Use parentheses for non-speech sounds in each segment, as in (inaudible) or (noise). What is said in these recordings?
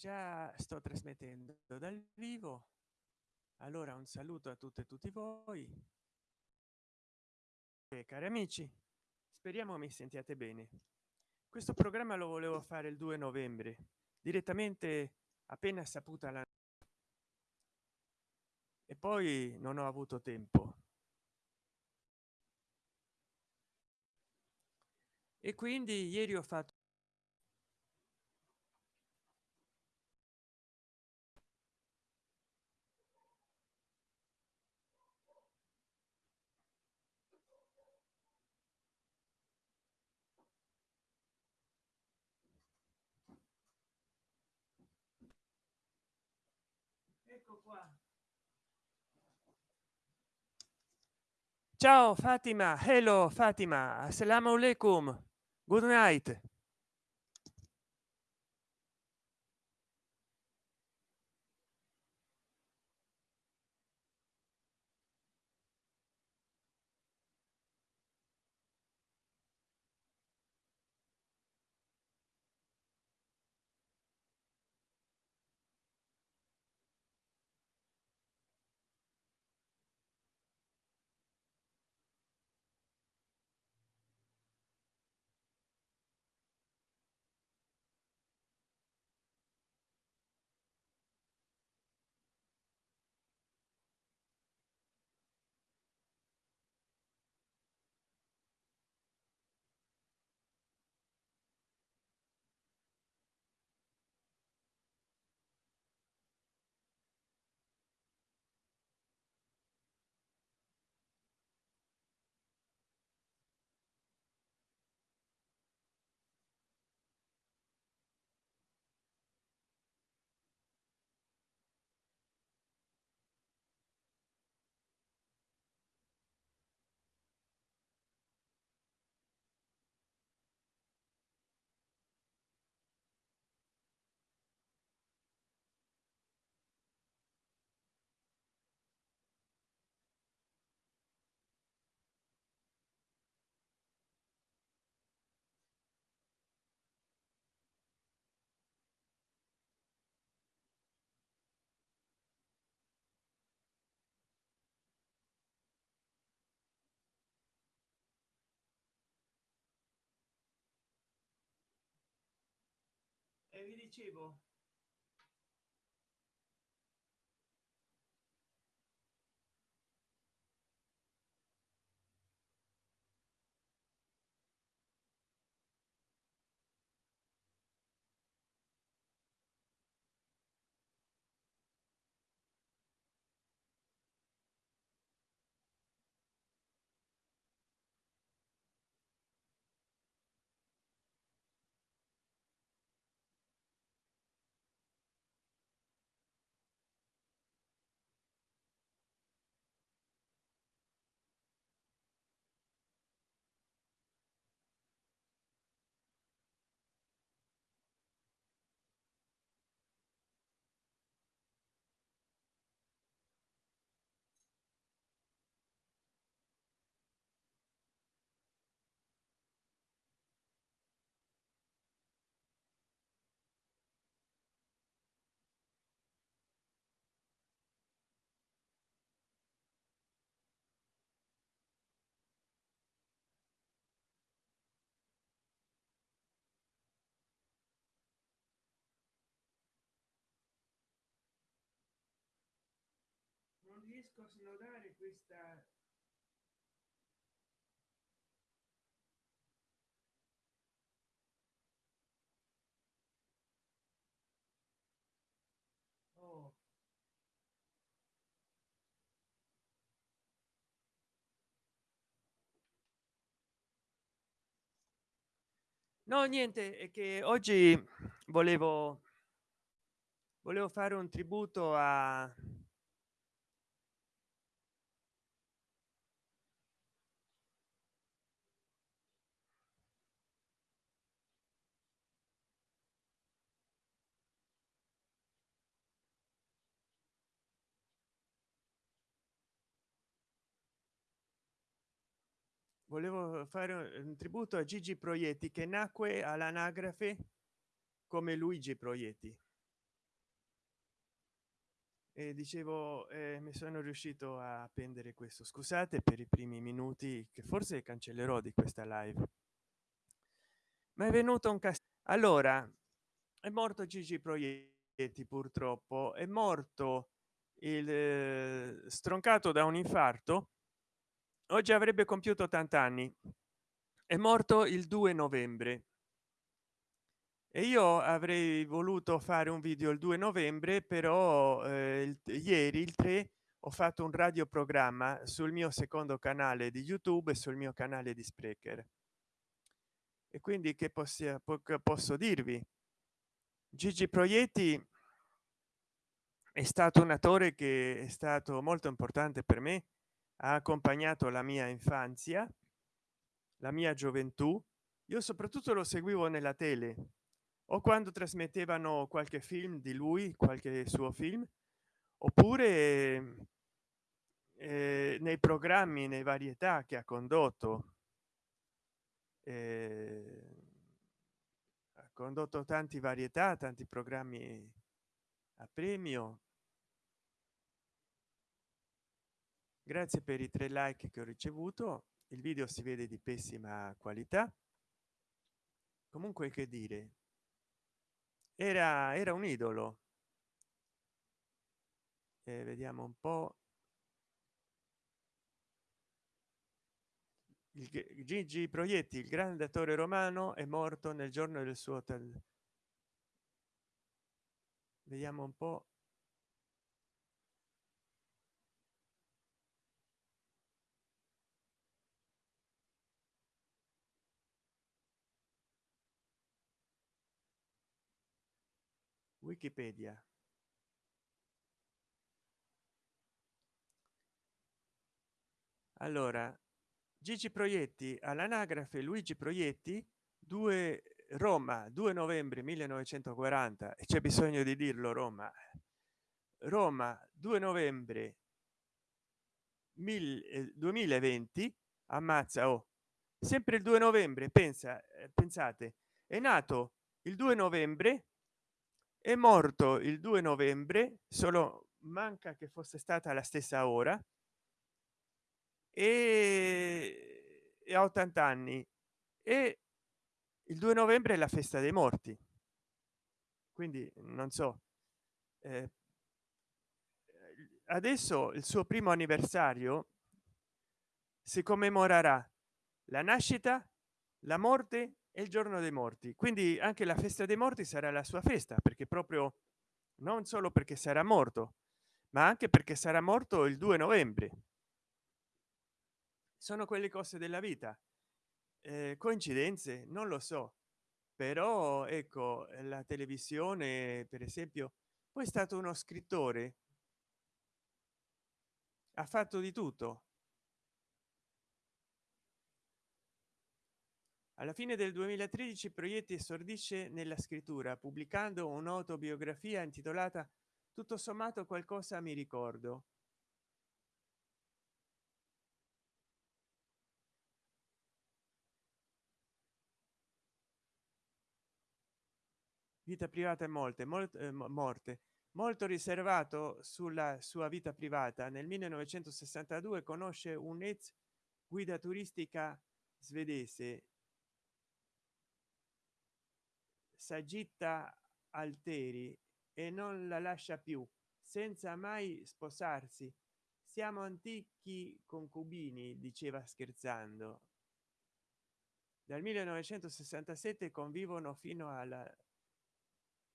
già sto trasmettendo dal vivo. Allora un saluto a tutte e tutti voi. E cari amici speriamo mi sentiate bene. Questo programma lo volevo fare il 2 novembre direttamente appena saputa la e poi non ho avuto tempo. E quindi ieri ho fatto qua. Ciao fatima. Hello fatima. Assalamu alaikum. Good night e vi dicevo non riesco a snodare questa oh. no niente è che oggi volevo volevo fare un tributo a volevo fare un tributo a gigi proietti che nacque all'anagrafe come luigi proietti. E dicevo eh, mi sono riuscito a appendere questo. Scusate per i primi minuti che forse cancellerò di questa live. Ma è venuto un caso allora è morto gigi proietti purtroppo. È morto il eh, stroncato da un infarto oggi avrebbe compiuto 80 anni è morto il 2 novembre. E io avrei voluto fare un video il 2 novembre però eh, il, ieri il 3 ho fatto un radioprogramma sul mio secondo canale di youtube e sul mio canale di sprecher. E quindi che possia, posso dirvi? Gigi proietti è stato un attore che è stato molto importante per me ha accompagnato la mia infanzia la mia gioventù. Io soprattutto lo seguivo nella tele o quando trasmettevano qualche film di lui qualche suo film oppure eh, nei programmi nei varietà che ha condotto. Eh, ha condotto tanti varietà tanti programmi a premio grazie per i tre like che ho ricevuto. Il video si vede di pessima qualità. Comunque che dire. Era era un idolo. Eh, vediamo un po. Il gigi proietti il grande attore romano è morto nel giorno del suo hotel vediamo un po wikipedia. Allora gigi proietti all'anagrafe luigi proietti 2 roma 2 novembre 1940 e c'è bisogno di dirlo roma. Roma 2 novembre 2020 ammazza oh sempre il 2 novembre pensa eh, pensate è nato il 2 novembre è morto il 2 novembre solo manca che fosse stata la stessa ora e, a 80 anni e il 2 novembre è la festa dei morti. Quindi non so eh, adesso il suo primo anniversario si commemorerà la nascita la morte il giorno dei morti. Quindi anche la festa dei morti sarà la sua festa perché proprio non solo perché sarà morto ma anche perché sarà morto il 2 novembre. Sono quelle cose della vita. Eh, coincidenze? Non lo so. Però ecco la televisione per esempio poi è stato uno scrittore ha fatto di tutto alla fine del 2013 proietti esordisce nella scrittura pubblicando un'autobiografia intitolata tutto sommato qualcosa mi ricordo vita privata e molte molte eh, morte. Molto riservato sulla sua vita privata. Nel 1962 conosce un ex guida turistica svedese sagitta alteri e non la lascia più senza mai sposarsi. Siamo antichi concubini diceva scherzando. Dal 1967 convivono fino alla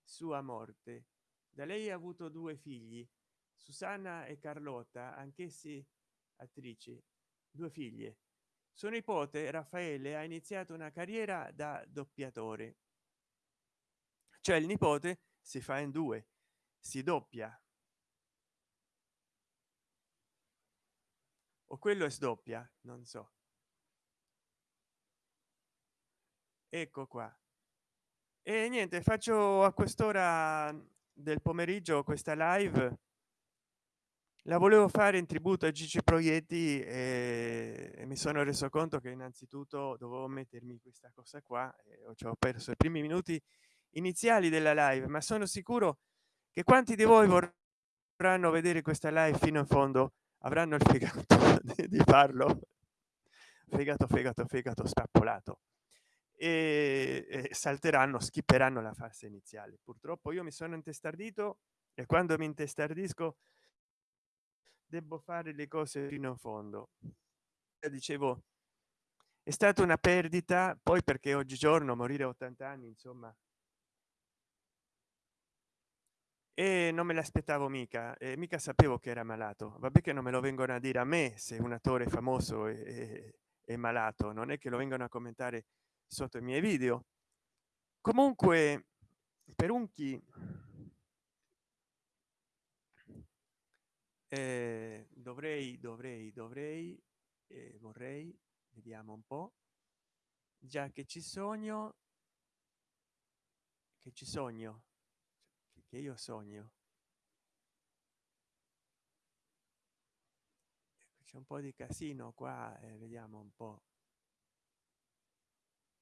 sua morte. Da lei ha avuto due figli susanna e carlotta anch'essi attrici. Due figlie. Suo nipote raffaele ha iniziato una carriera da doppiatore cioè il nipote si fa in due si doppia. O quello è sdoppia non so. Ecco qua. E niente faccio a quest'ora del pomeriggio questa live. La volevo fare in tributo a gigi proietti e, mi sono reso conto che innanzitutto dovevo mettermi questa cosa qua e ho perso i primi minuti iniziali della live ma sono sicuro che quanti di voi dovranno vedere questa live fino in fondo avranno il fegato (laughs) di, farlo. Fegato fegato fegato spappolato e, e salteranno skipperanno la fase iniziale. Purtroppo io mi sono intestardito e quando mi intestardisco devo fare le cose fino in fondo. Dicevo è stata una perdita poi perché oggigiorno morire a 80 anni insomma e non me l'aspettavo mica e mica sapevo che era malato. Vabbè che non me lo vengono a dire a me se un attore famoso è, è malato non è che lo vengono a commentare sotto i miei video. Comunque per un chi eh, dovrei dovrei dovrei eh, vorrei vediamo un po già che ci sogno che ci sogno che io sogno c'è un po di casino qua eh, vediamo un po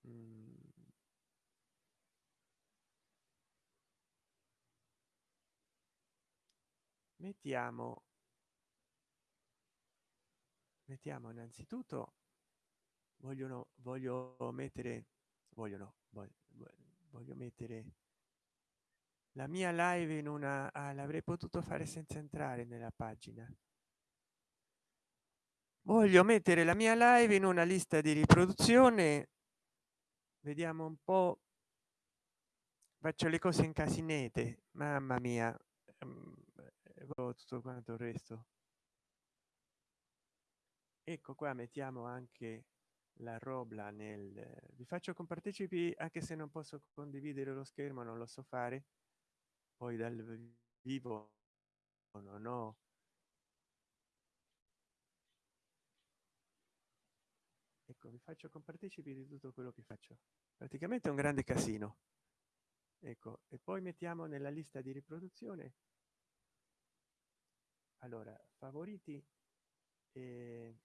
mm. mettiamo mettiamo innanzitutto vogliono voglio mettere vogliono voglio, voglio mettere la mia live in una ah, l'avrei potuto fare senza entrare nella pagina. Voglio mettere la mia live in una lista di riproduzione. Vediamo un po. Faccio le cose in casinete mamma mia. Ehm, tutto quanto il resto. Ecco qua mettiamo anche la robla nel vi faccio compartecipi anche se non posso condividere lo schermo non lo so fare poi dal vivo non ho ecco vi faccio compartecipi di tutto quello che faccio. Praticamente un grande casino. Ecco e poi mettiamo nella lista di riproduzione. Allora favoriti e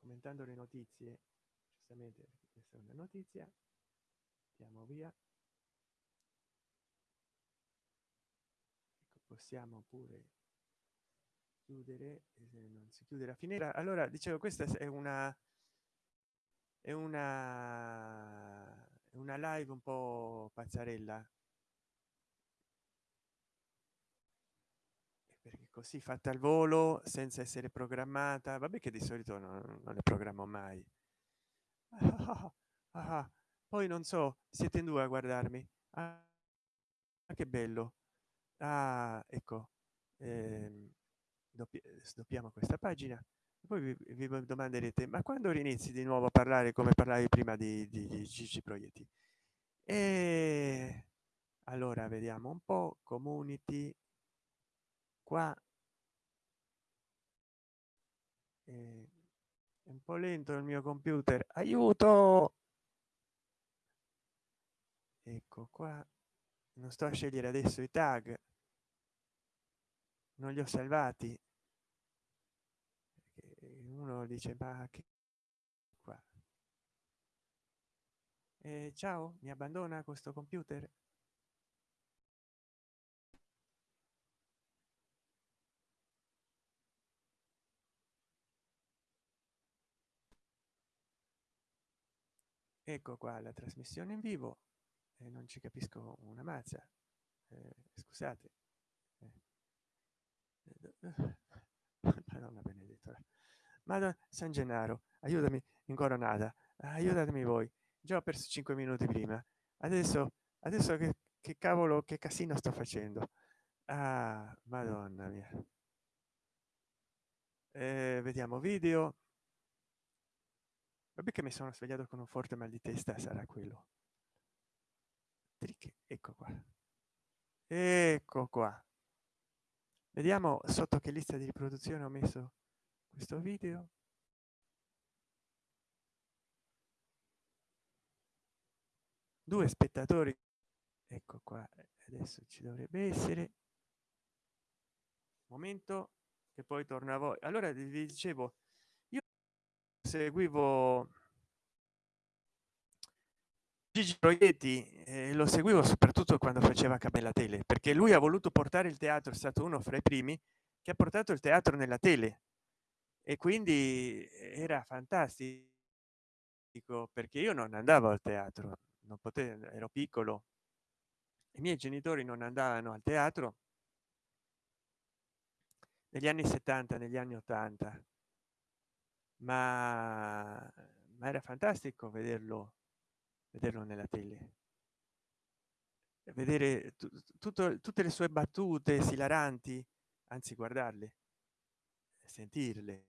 commentando le notizie giustamente questa è una notizia andiamo via. Ecco, possiamo pure chiudere non si chiude la finestra. Allora dicevo questa è una è una una live un po pazzarella. Così fatta al volo senza essere programmata. Vabbè che di solito non, non le programmo mai. (laughs) Ah, ah, ah, poi non so siete in due a guardarmi. Ah, che bello. Ah, ecco eh, sdoppiamo questa pagina. Poi vi, vi, domanderete ma quando inizi di nuovo a parlare come parlavi prima di, di, di Gigi Proietti? E allora vediamo un po community. Qua. Eh, è un po lento il mio computer. Aiuto ecco qua non sto a scegliere adesso i tag. Non li ho salvati. Uno dice ma che qua? Eh, ciao mi abbandona questo computer? Ecco qua la trasmissione in vivo eh, non ci capisco una mazza eh, scusate. Eh. madonna benedetto madonna san gennaro aiutami in coronata aiutatemi voi. Già ho perso cinque minuti prima. Adesso adesso che, che cavolo che casino sto facendo? Ah madonna mia. Eh, vediamo video. Vabbè che mi sono svegliato con un forte mal di testa sarà quello Trick, ecco qua. Ecco qua. Vediamo sotto che lista di riproduzione ho messo questo video. Due spettatori. Ecco qua adesso ci dovrebbe essere. Momento che poi torna a voi. Allora vi dicevo io seguivo Gigi Proietti eh, lo seguivo soprattutto quando faceva Cabella Tele, perché lui ha voluto portare il teatro, è stato uno fra i primi che ha portato il teatro nella tele. E quindi era fantastico perché io non andavo al teatro, non potevo, ero piccolo, i miei genitori non andavano al teatro negli anni 70 negli anni 80 ma, ma era fantastico vederlo vederlo nella tele. Vedere tutto tutte le sue battute esilaranti anzi guardarle sentirle.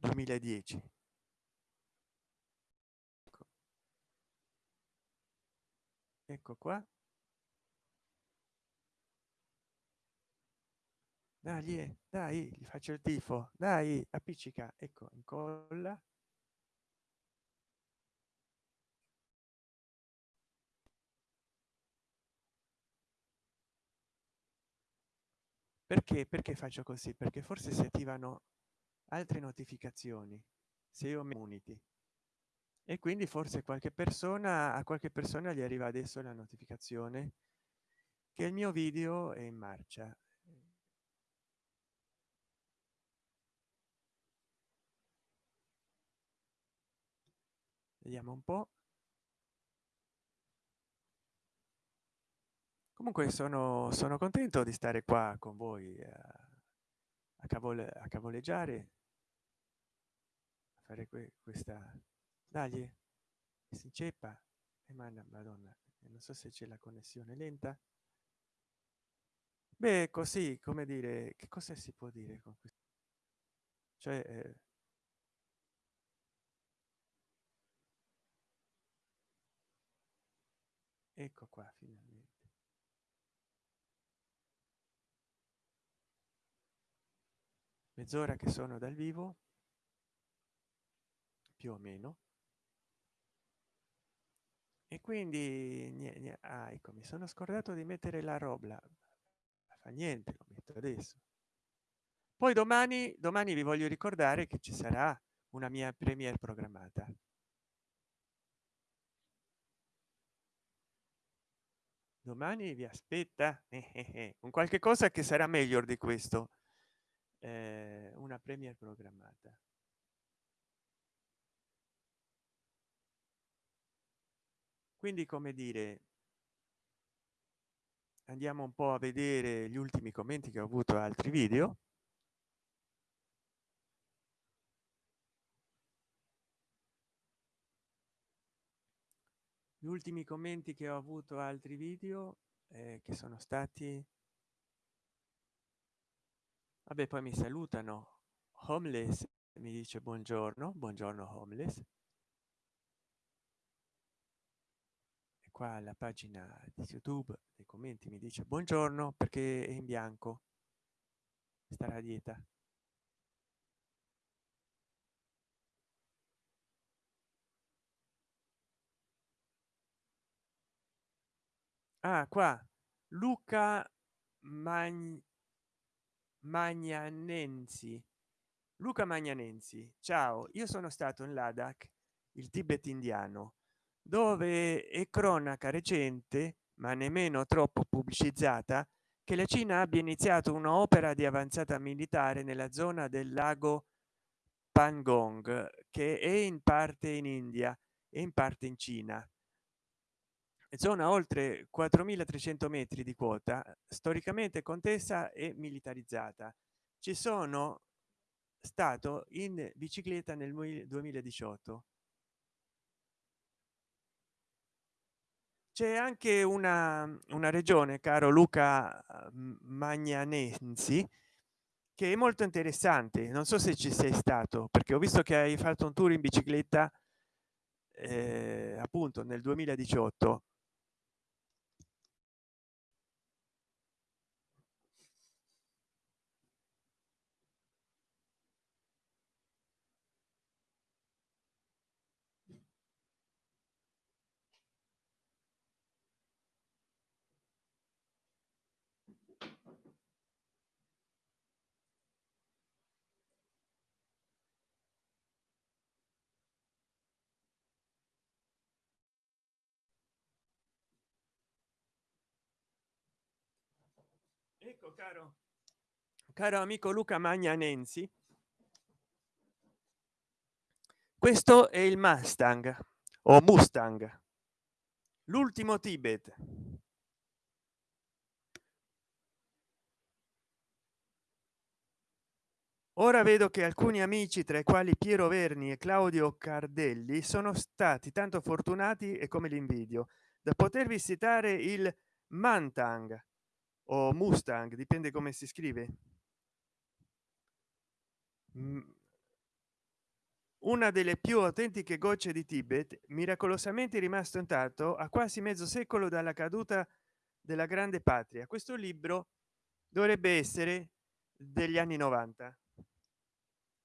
2010 ecco, ecco qua. Dai dai gli faccio il tifo. Dai appiccica. Ecco incolla perché perché faccio così? Perché forse si attivano altre notificazioni se io mi uniti e quindi forse qualche persona a qualche persona gli arriva adesso la notificazione che il mio video è in marcia. Vediamo un po comunque sono sono contento di stare qua con voi a, a, cavole, a cavoleggiare a fare que questa dagli si inceppa e manda madonna non so se c'è la connessione lenta. Beh così come dire che cosa si può dire con questo cioè eh, ecco qua finalmente mezz'ora che sono dal vivo più o meno. E quindi niente, ah, ecco mi sono scordato di mettere la roba fa niente lo metto adesso. Poi domani domani vi voglio ricordare che ci sarà una mia premiere programmata. Domani vi aspetta eh. (laughs) un qualche cosa che sarà meglio di questo eh, una premiere programmata. Quindi come dire andiamo un po a vedere gli ultimi commenti che ho avuto altri video. Gli ultimi commenti che ho avuto altri video eh, che sono stati vabbè poi mi salutano. Homeless mi dice buongiorno. Buongiorno homeless. E qua la pagina di youtube dei commenti mi dice buongiorno perché è in bianco. Starà a dieta. Ah qua. Luca Magn magnanensi. Luca magnanensi ciao io sono stato in ladakh il tibet indiano dove è cronaca recente ma nemmeno troppo pubblicizzata che la cina abbia iniziato un'opera di avanzata militare nella zona del lago pangong che è in parte in india e in parte in cina zona oltre 4300 metri di quota storicamente contesa e militarizzata. Ci sono stato in bicicletta nel 2018 c'è anche una una regione caro luca magnanensi che è molto interessante. Non so se ci sei stato perché ho visto che hai fatto un tour in bicicletta eh, appunto nel 2018 ecco caro. Caro amico luca magnanensi questo è il mustang o mustang l'ultimo tibet. Ora vedo che alcuni amici tra i quali piero verni e claudio cardelli sono stati tanto fortunati e come l'invidio da poter visitare il mantang o mustang dipende come si scrive. Una delle più autentiche gocce di tibet miracolosamente rimasto intatto a quasi mezzo secolo dalla caduta della grande patria. Questo libro dovrebbe essere degli anni 90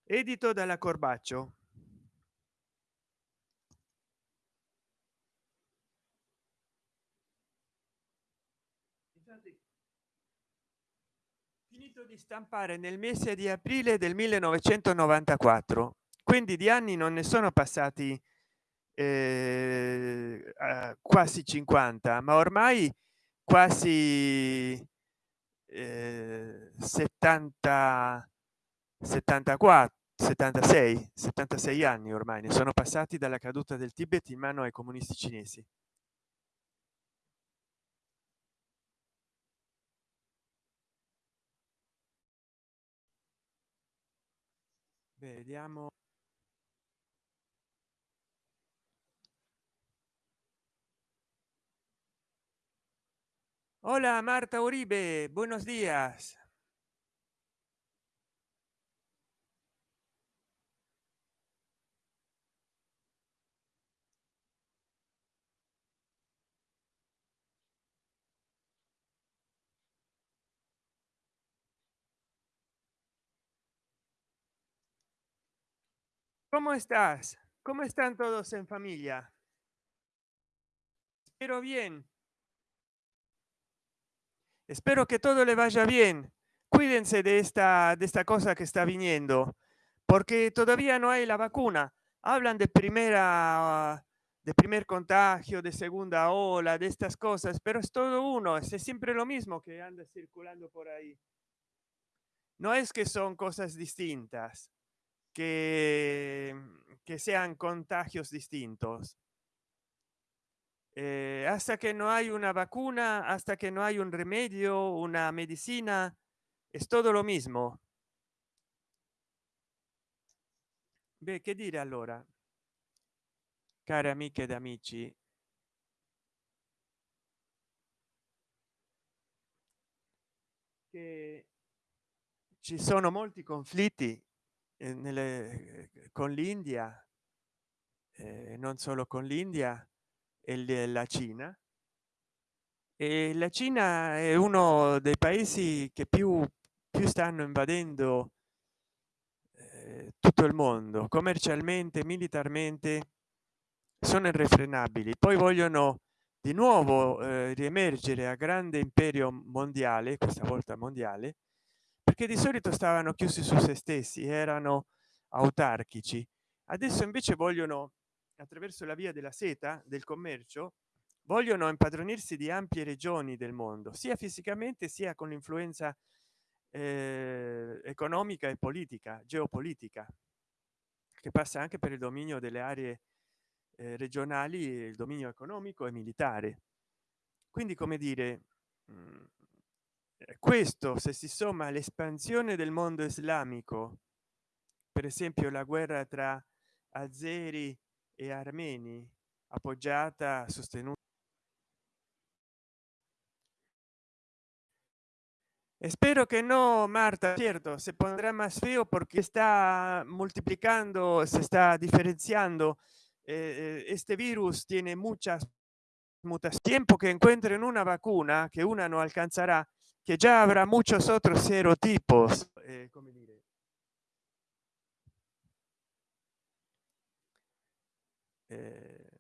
edito dalla corbaccio finito di stampare nel mese di aprile del 1994 quindi di anni non ne sono passati eh, quasi 50 ma ormai quasi eh, 70 74 76 76 anni ormai ne sono passati dalla caduta del tibet in mano ai comunisti cinesi vediamo Hola Marta Uribe, buenos días. ¿Cómo estás? ¿Cómo están todos en familia? Espero bien. espero que todo le vaya bien cuídense de esta de esta cosa que está viniendo porque todavía no hay la vacuna hablan de primera de primer contagio de segunda ola de estas cosas pero es todo uno es siempre lo mismo que anda circulando por ahí no es que son cosas distintas que, que sean contagios distintos. Eh, hasta que no hay una vacuna hasta que no hay un remedio una medicina es todo lo mismo. Beh, che dire allora care amiche ed amici. Che ci sono molti conflitti nelle, con l'india eh, non solo con l'india e la cina. E la cina è uno dei paesi che più più stanno invadendo eh, tutto il mondo. Commercialmente militarmente sono irrefrenabili. Poi vogliono di nuovo eh, riemergere a grande imperio mondiale questa volta mondiale perché di solito stavano chiusi su se stessi erano autarchici. Adesso invece vogliono attraverso la via della seta del commercio vogliono impadronirsi di ampie regioni del mondo sia fisicamente sia con l'influenza eh, economica e politica geopolitica che passa anche per il dominio delle aree eh, regionali il dominio economico e militare. Quindi come dire mh, mm, questo se si somma l'espansione del mondo islamico per esempio la guerra tra azeri e armeni appoggiata sostenuta espero que no marta. Cierto se pondrá más feo porque está multiplicando se está diferenciando eh, eh este virus tiene muchas mutas tiempo que encuentren una vacuna que una no alcanzará que ya habrá muchos otros serotipos eh, eh,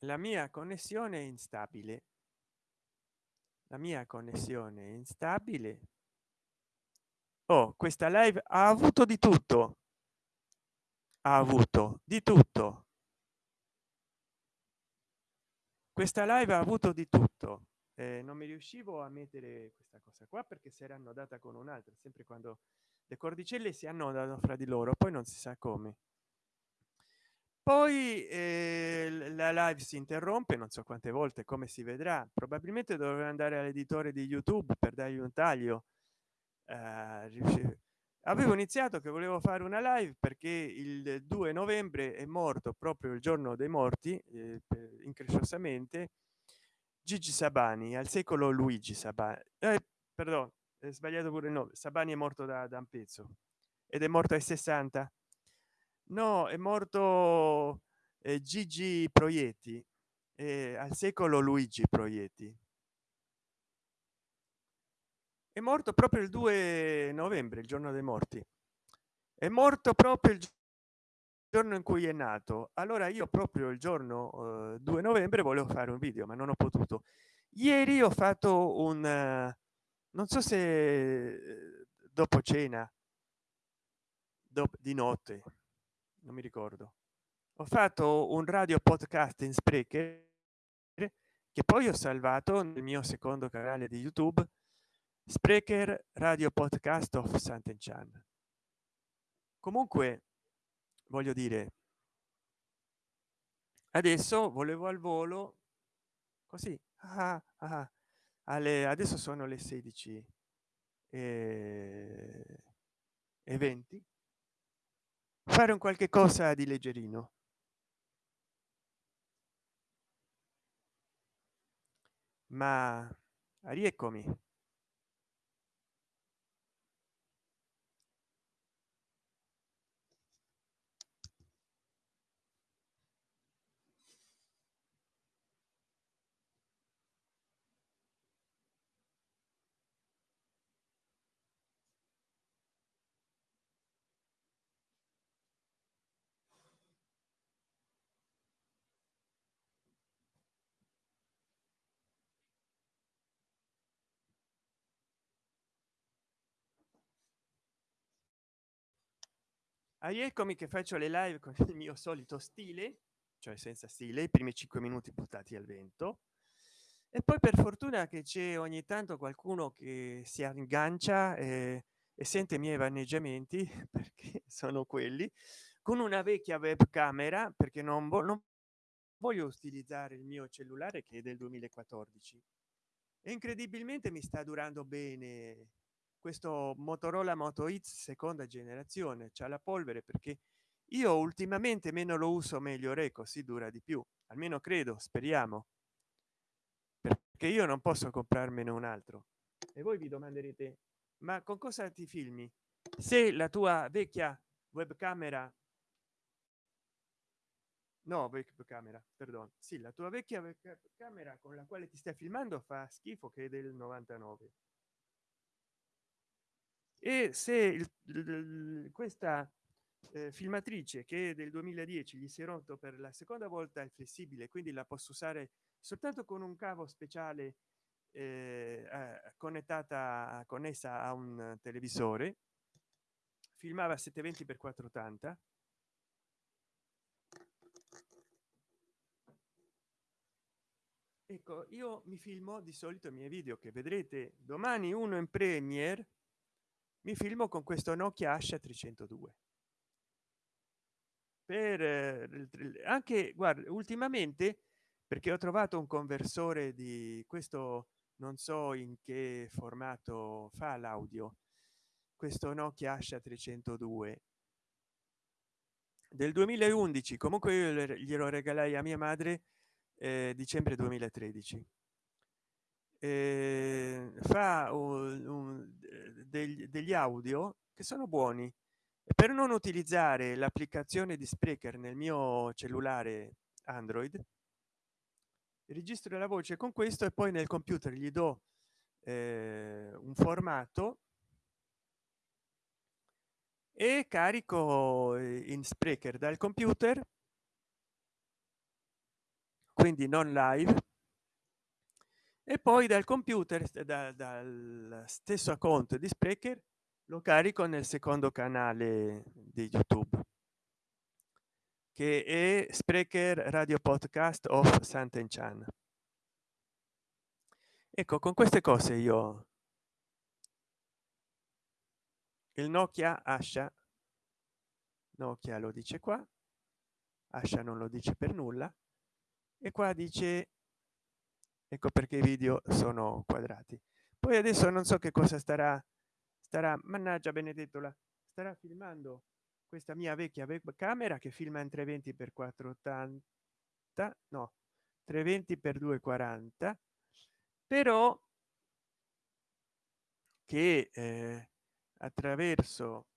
la mia connessione è instabile. La mia connessione è instabile. Oh questa live ha avuto di tutto. Ha avuto di tutto. Questa live ha avuto di tutto eh, non mi riuscivo a mettere questa cosa qua perché si era annodata con un'altra sempre quando le cordicelle si annodano fra di loro poi non si sa come. Poi eh, la live si interrompe non so quante volte come si vedrà. Probabilmente dovrò andare all'editore di youtube per dargli un taglio. Eh, avevo iniziato che volevo fare una live perché il 2 novembre è morto proprio il giorno dei morti eh, incresciosamente gigi sabani al secolo luigi sabani eh, perdono è sbagliato pure il nome sabani è morto da, da un pezzo ed è morto ai 60 no è morto eh, gigi proietti eh, al secolo luigi proietti. È morto proprio il 2 novembre il giorno dei morti. È morto proprio il giorno in cui è nato. Allora io proprio il giorno eh, 2 novembre volevo fare un video ma non ho potuto. Ieri ho fatto un non so se eh, dopo cena dopo di notte non mi ricordo. Ho fatto un radio podcast in sprecher che poi ho salvato nel mio secondo canale di youtube sprecher radio podcast of Sant'Enchan. Comunque, voglio dire, adesso volevo al volo così ah, ah, alle adesso sono le 16 e, e 20 fare un qualche cosa di leggerino. Ma rieccomi ah, eccomi che faccio le live con il mio solito stile cioè senza stile i primi cinque minuti buttati al vento. E poi per fortuna che c'è ogni tanto qualcuno che si aggancia e, e sente i miei vaneggiamenti (laughs) perché sono quelli con una vecchia webcamera perché non, vo non voglio utilizzare il mio cellulare che è del 2014 e incredibilmente mi sta durando bene questo motorola moto X seconda generazione c'è la polvere perché io ultimamente meno lo uso meglio re così dura di più almeno credo speriamo. Perché io non posso comprarmene un altro. E voi vi domanderete ma con cosa ti filmi? Se la tua vecchia webcamera no webcamera perdono sì la tua vecchia webcamera con la quale ti stai filmando fa schifo che è del 99 e se il, questa eh, filmatrice che è del 2010 gli si è rotto per la seconda volta il flessibile quindi la posso usare soltanto con un cavo speciale eh, connettata connessa a un televisore. Filmava 720 x 480 ecco io mi filmo di solito i miei video che vedrete domani uno in premiere mi filmo con questo nokia asha 302 per eh, anche guarda ultimamente perché ho trovato un conversore di questo non so in che formato fa l'audio questo nokia asha 302 del 2011 comunque io glielo regalai a mia madre eh, dicembre 2013 eh, fa un, un, degli, degli audio che sono buoni. Per non utilizzare l'applicazione di sprecher nel mio cellulare android registro la voce con questo e poi nel computer gli do eh, un formato e carico in sprecher dal computer quindi non live e poi dal computer da, dal stesso account di sprecher lo carico nel secondo canale di youtube che è sprecher radio podcast of Sant'Enchan ecco con queste cose io il nokia ascia nokia lo dice qua ascia non lo dice per nulla e qua dice ecco perché i video sono quadrati. Poi adesso non so che cosa starà starà mannaggia benedetto la starà filmando questa mia vecchia camera che filma in 320 per 480 no 320 per 240 però che eh, attraverso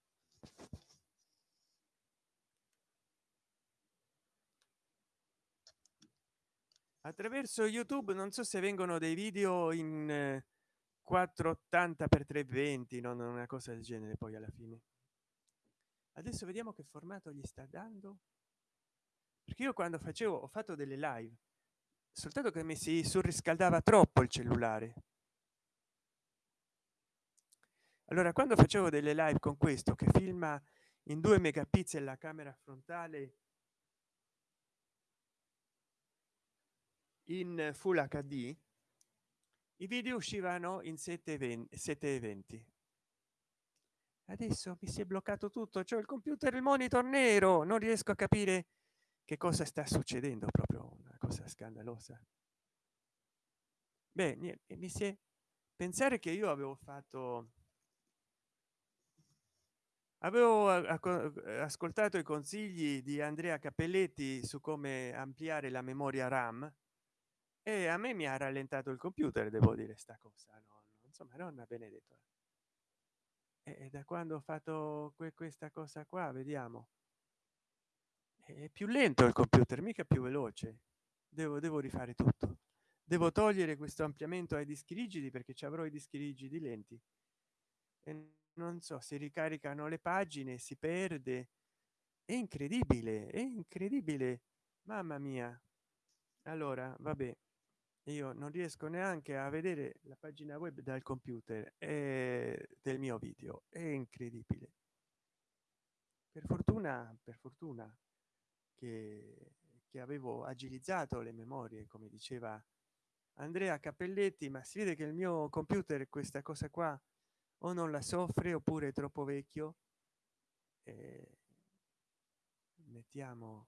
attraverso youtube non so se vengono dei video in 480 per 320 non una cosa del genere poi alla fine. Adesso vediamo che formato gli sta dando. Perché io quando facevo ho fatto delle live soltanto che mi si surriscaldava troppo il cellulare. Allora quando facevo delle live con questo che filma in 2 megapixel la camera frontale in full hd i video uscivano in 720 720 adesso mi si è bloccato tutto cioè il computer il monitor nero non riesco a capire che cosa sta succedendo proprio una cosa scandalosa. Beh niente, mi si è pensare che io avevo fatto avevo ascoltato i consigli di andrea cappelletti su come ampliare la memoria ram e a me mi ha rallentato il computer devo dire sta cosa no, insomma nonna benedetto e da quando ho fatto que questa cosa qua vediamo. È più lento il computer mica più veloce. Devo devo rifare tutto. Devo togliere questo ampliamento ai dischi rigidi perché ci avrò i dischi rigidi lenti. E non so si ricaricano le pagine si perde. È incredibile è incredibile. Mamma mia. Allora vabbè io non riesco neanche a vedere la pagina web dal computer e del mio video. È incredibile. Per fortuna per fortuna che, che avevo agilizzato le memorie come diceva andrea cappelletti ma si vede che il mio computer questa cosa qua o non la soffre oppure è troppo vecchio eh, mettiamo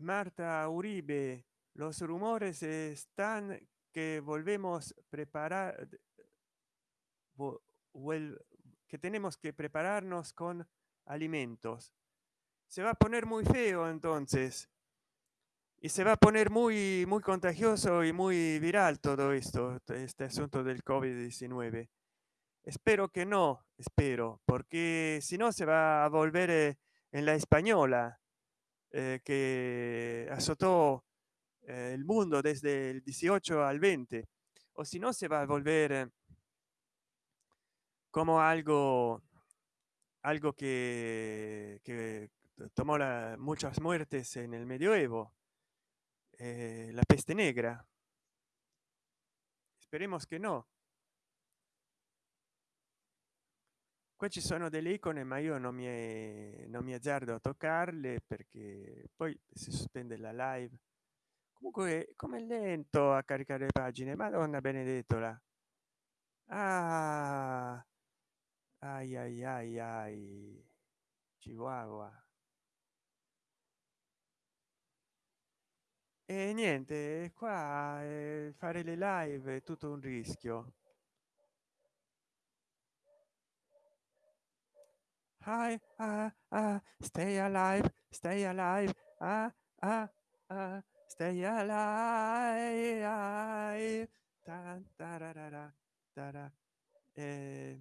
Marta Uribe, los rumores están que volvemos preparar que tenemos que prepararnos con alimentos. Se va a poner muy feo entonces. Y se va a poner muy, muy contagioso y muy viral todo esto, este asunto del COVID-19. Espero que no, espero, porque si no se va a volver eh, en la española eh, que azotó eh, el mundo desde el 18 al 20 o si no se va a volver como algo algo que, que tomó la, muchas muertes en el medioevo eh, la peste negra. Esperemos que no qua ci sono delle icone ma io non mi è, non mi azzardo a toccarle perché poi si sospende la live. Comunque come lento a caricare le pagine. Madonna benedettola. Ah, ai ai ai ai. Chihuahua. E niente qua eh, fare le live è tutto un rischio hi ah, ah, stay alive stay alive ah, ah, ah, stay alive ta, tararara, tara. Eh,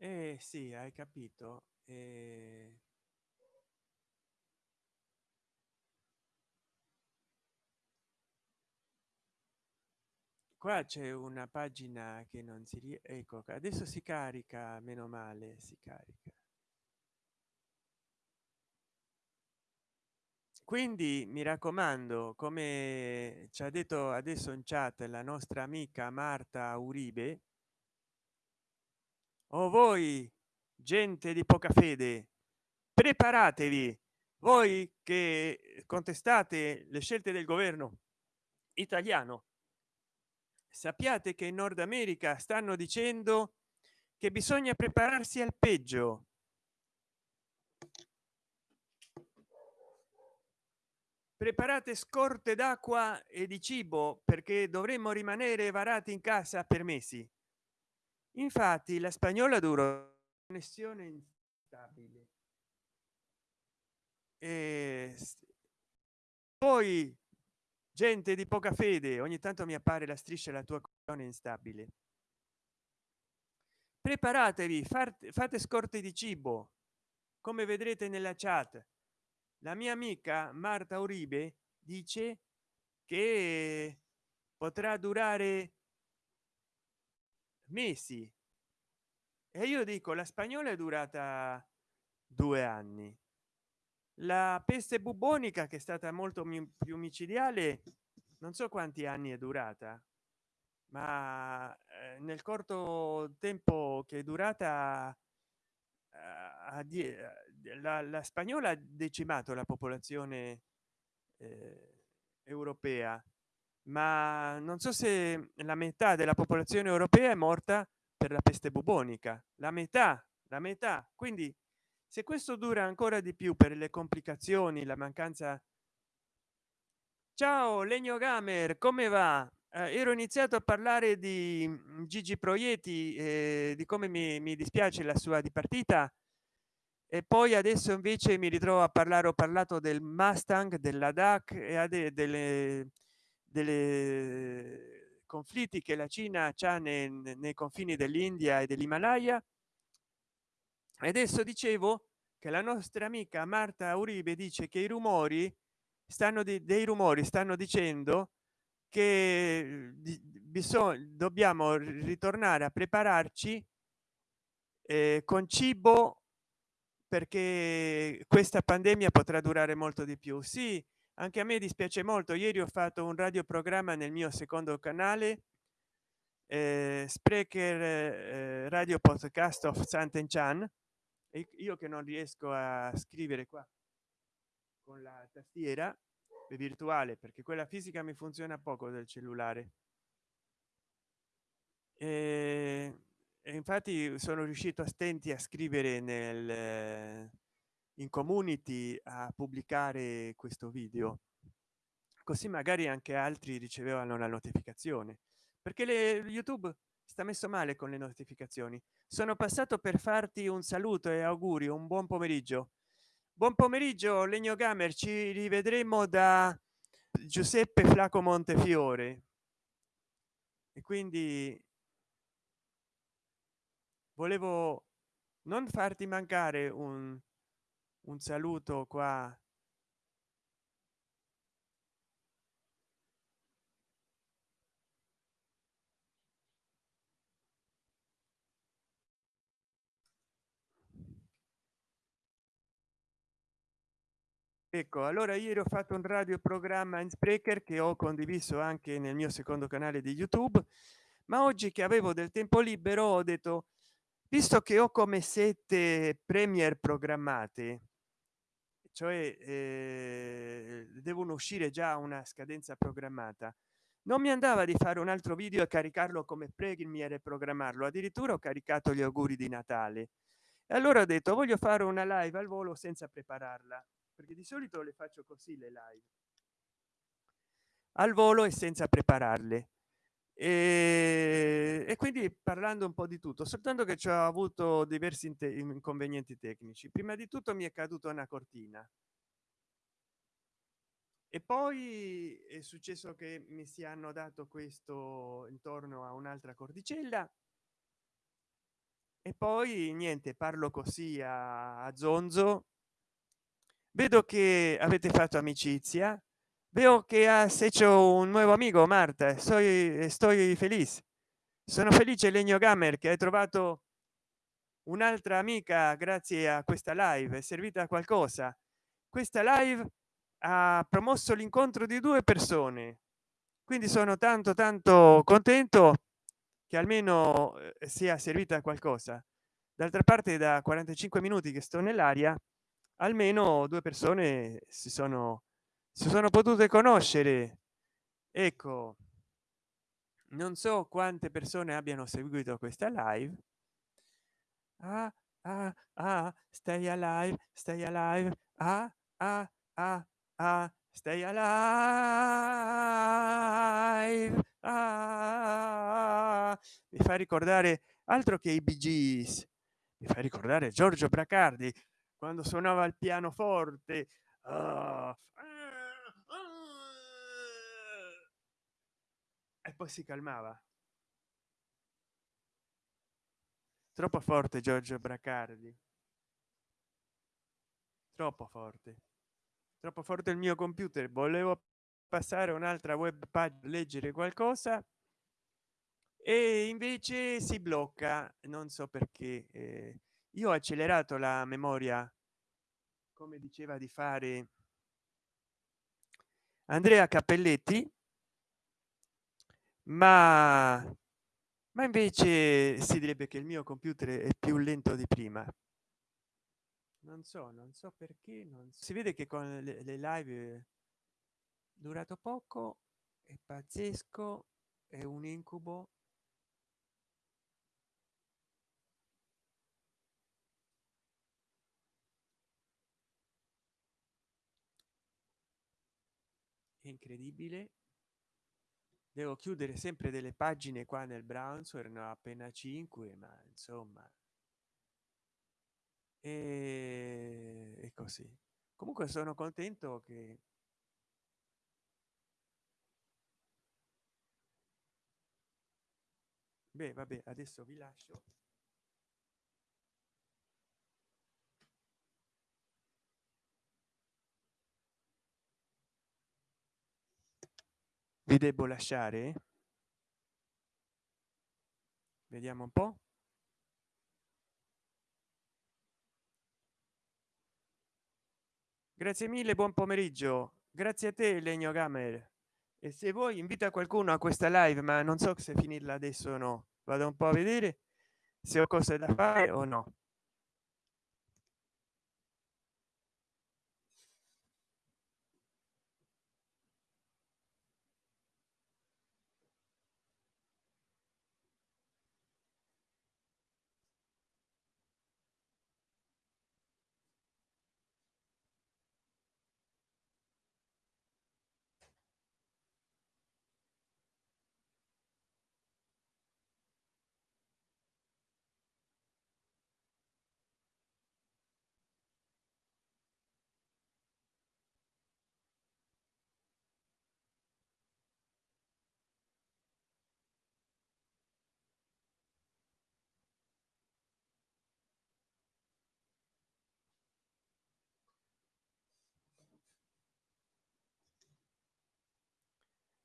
eh sì hai capito. Eh... qua c'è una pagina che non si rie ecco adesso si carica meno male si carica. Quindi mi raccomando come ci ha detto adesso in chat la nostra amica marta uribe o voi gente di poca fede preparatevi voi che contestate le scelte del governo italiano. Sappiate che in nord america stanno dicendo che bisogna prepararsi al peggio. Preparate scorte d'acqua e di cibo perché dovremmo rimanere varati in casa per mesi infatti la spagnola duro connessione instabile. E poi gente di poca fede ogni tanto mi appare la striscia la tua connessione instabile. Preparatevi fate, fate scorte di cibo. Come vedrete nella chat la mia amica marta uribe dice che potrà durare mesi. E io dico la spagnola è durata due anni. La peste bubonica che è stata molto più micidiale non so quanti anni è durata ma eh, nel corto tempo che è durata eh, la, la spagnola ha decimato la popolazione eh, europea ma non so se la metà della popolazione europea è morta per la peste bubonica. La metà la metà. Quindi se questo dura ancora di più per le complicazioni la mancanza ciao legno gamer come va? Eh, ero iniziato a parlare di mm, gigi proietti eh, di come mi, mi dispiace la sua dipartita e poi adesso invece mi ritrovo a parlare ho parlato del mustang della dac e delle delle conflitti che la cina c'ha nei, nei confini dell'india e dell'himalaya. E adesso dicevo che la nostra amica marta uribe dice che i rumori stanno di, dei rumori stanno dicendo che bisogna dobbiamo ritornare a prepararci eh, con cibo perché questa pandemia potrà durare molto di più. Sì anche a me dispiace molto. Ieri ho fatto un radioprogramma nel mio secondo canale eh, sprecher eh, radio podcast of Sant'Enchan e io che non riesco a scrivere qua con la tastiera virtuale perché quella fisica mi funziona poco del cellulare. E, e infatti sono riuscito a stenti a scrivere nel in community a pubblicare questo video. Così magari anche altri ricevevano la notificazione. Perché le youtube sta messo male con le notificazioni. Sono passato per farti un saluto e auguri un buon pomeriggio. Buon pomeriggio legno gamer ci rivedremo da giuseppe flaco montefiore. E quindi volevo non farti mancare un un saluto qua. Ecco allora ieri ho fatto un radioprogramma in sprecher che ho condiviso anche nel mio secondo canale di youtube ma oggi che avevo del tempo libero ho detto visto che ho come sette premier programmate cioè eh, devono uscire già una scadenza programmata. Non mi andava di fare un altro video e caricarlo come premier e programmarlo addirittura ho caricato gli auguri di natale. E allora ho detto voglio fare una live al volo senza prepararla perché di solito le faccio così le live. Al volo e senza prepararle e, e quindi parlando un po di tutto soltanto che ci ho avuto diversi inconvenienti tecnici. Prima di tutto mi è caduta una cortina. E poi è successo che mi si hanno dato questo intorno a un'altra cordicella e poi niente parlo così a, a zonzo. Vedo che avete fatto amicizia veo que has hecho un nuevo amigo marta soy estoy feliz. Sono felice legno gamer che hai trovato un'altra amica grazie a questa live è servita a qualcosa. Questa live ha promosso l'incontro di due persone. Quindi sono tanto tanto contento che almeno eh, sia servita a qualcosa. D'altra parte da 45 minuti che sto nell'aria almeno due persone si sono si sono potute conoscere. Ecco non so quante persone abbiano seguito questa live. Ah, ah, ah, stay alive stay alive. Ah, ah, ah, ah, stay alive. Ah, mi fa ricordare altro che i gees. Mi fa ricordare giorgio bracardi quando suonava il pianoforte. Ah, e poi si calmava. Troppo forte giorgio bracardi. Troppo forte. Troppo forte il mio computer. Volevo passare un'altra web page leggere qualcosa. E invece si blocca. Non so perché eh, io ho accelerato la memoria come diceva di fare andrea cappelletti ma ma invece si direbbe che il mio computer è più lento di prima. Non so non so perché non si vede che con le, le live durato poco è pazzesco è un incubo. Incredibile devo chiudere sempre delle pagine qua nel browser ho appena 5 ma insomma. E, e così. Comunque sono contento che beh vabbè adesso vi lascio vi devo lasciare? Vediamo un po. Grazie mille buon pomeriggio. Grazie a te legno gamer. E se vuoi invita qualcuno a questa live ma non so se finirla adesso o no. Vado un po a vedere se ho cose da fare o no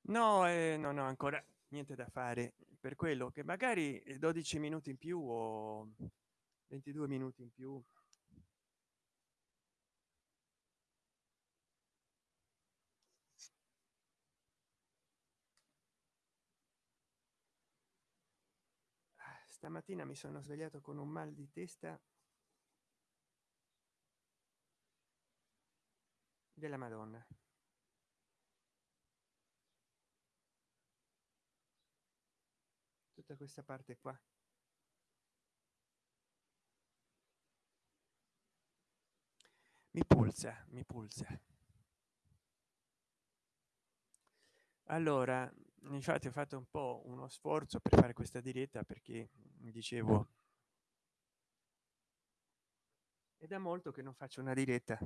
no eh, non ho ancora niente da fare. Per quello che magari 12 minuti in più o 22 minuti in più. Stamattina mi sono svegliato con un mal di testa della madonna tutta questa parte qua. Mi pulsa mi pulsa allora infatti ho fatto un po uno sforzo per fare questa diretta perché dicevo è da molto che non faccio una diretta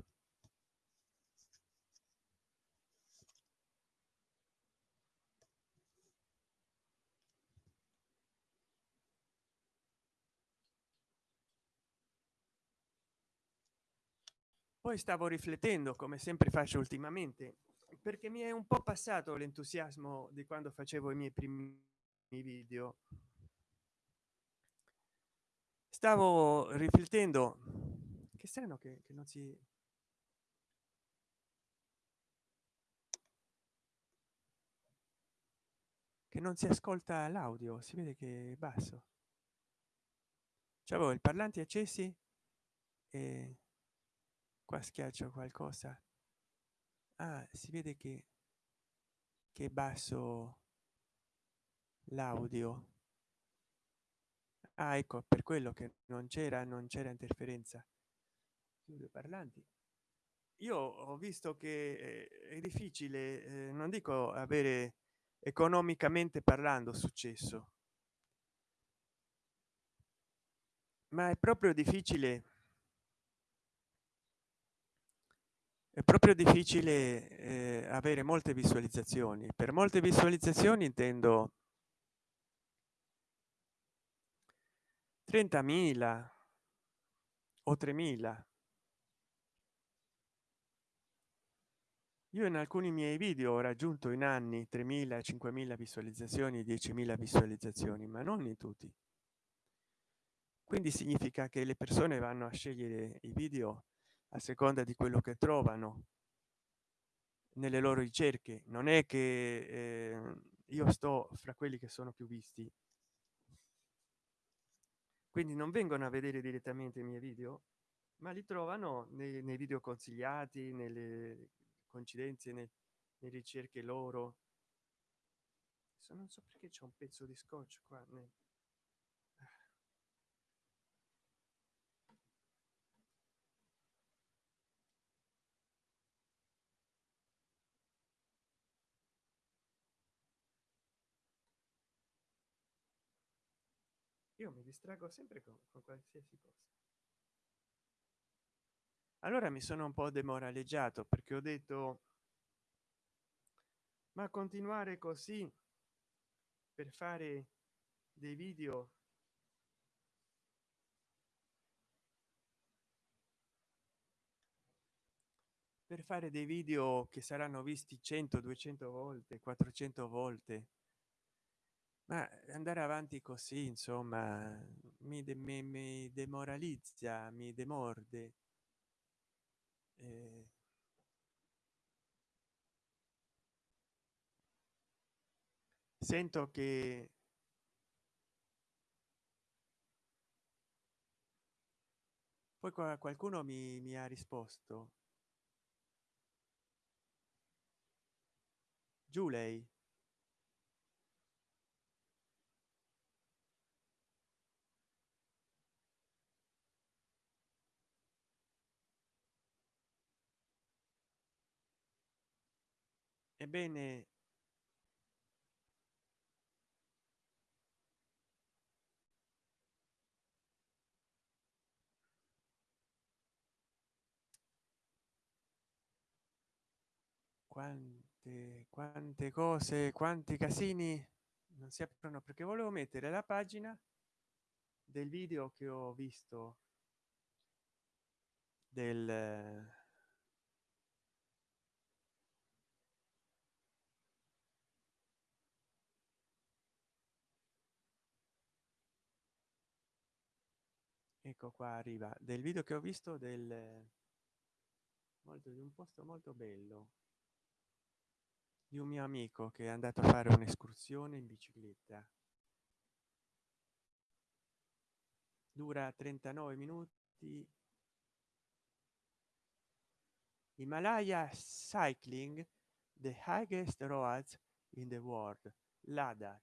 poi stavo riflettendo come sempre faccio ultimamente perché mi è un po passato l'entusiasmo di quando facevo i miei primi video. Stavo riflettendo che strano che, che non si che non si ascolta l'audio si vede che è basso. C'avevo il parlanti accesi e qua schiaccio qualcosa. Ah, si vede che che basso l'audio. Ah, ecco per quello che non c'era non c'era interferenza. Chiudo parlanti. Io ho visto che è difficile eh, non dico avere economicamente parlando successo. Ma è proprio difficile è proprio difficile eh, avere molte visualizzazioni. Per molte visualizzazioni intendo 30.000 o 3.000 io in alcuni miei video ho raggiunto in anni 3.000 5.000 visualizzazioni 10.000 visualizzazioni ma non in tutti. Quindi significa che le persone vanno a scegliere i video a seconda di quello che trovano nelle loro ricerche. Non è che eh, io sto fra quelli che sono più visti. Quindi non vengono a vedere direttamente i miei video ma li trovano nei, nei video consigliati nelle coincidenze nelle ricerche loro. Non so perché c'è un pezzo di scotch qua nel io mi distraggo sempre con, con qualsiasi cosa. Allora mi sono un po demoralizzato perché ho detto ma continuare così per fare dei video per fare dei video che saranno visti 100 200 volte 400 volte ma andare avanti così insomma mi, de mi, mi demoralizza mi demorde. Eh, sento che poi qualcuno mi, mi ha risposto. Giù lei ebbene quante quante cose quanti casini non si aprono perché volevo mettere la pagina del video che ho visto del ecco qua arriva del video che ho visto del molto di un posto molto bello. Di un mio amico che è andato a fare un'escursione in bicicletta. Dura 39 minuti. Himalaya cycling the highest roads in the world ladakh.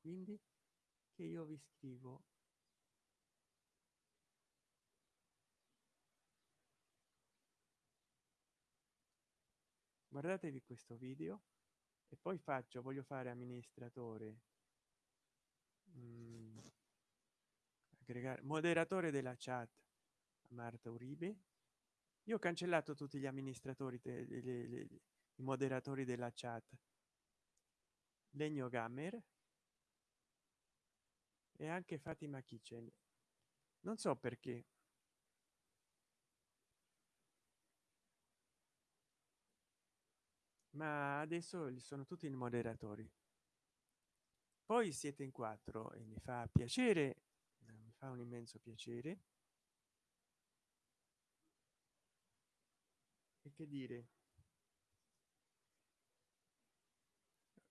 Quindi che io vi scrivo guardatevi questo video e poi faccio voglio fare amministratore. Mm, aggregare moderatore della chat marta uribe. Io ho cancellato tutti gli amministratori de, de, de, i moderatori della chat. Legno gamer e anche fatima kitchen. Non so perché ma adesso li sono tutti i moderatori. Poi siete in quattro e mi fa piacere mi fa un immenso piacere. E che dire?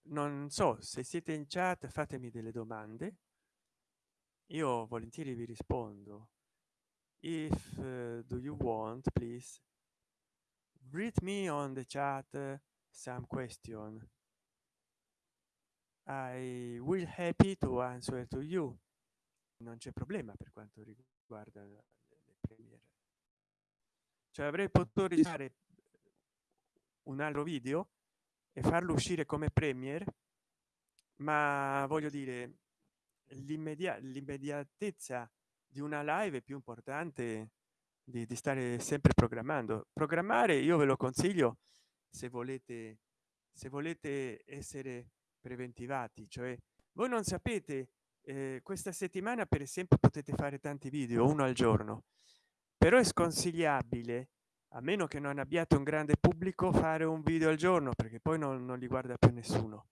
Non so se siete in chat fatemi delle domande. Io volentieri vi rispondo. If uh, do you want please? Read me on the chat uh, some question. I will happy to answer to you. Non c'è problema per quanto riguarda le premiere. Cioè avrei potuto registrare un altro video e farlo uscire come premier ma voglio dire l'immediatezza di una live è più importante di, di, stare sempre programmando. Programmare io ve lo consiglio se volete se volete essere preventivati cioè voi non sapete eh, questa settimana per esempio potete fare tanti video uno al giorno però è sconsigliabile a meno che non abbiate un grande pubblico fare un video al giorno perché poi non, non li guarda più nessuno.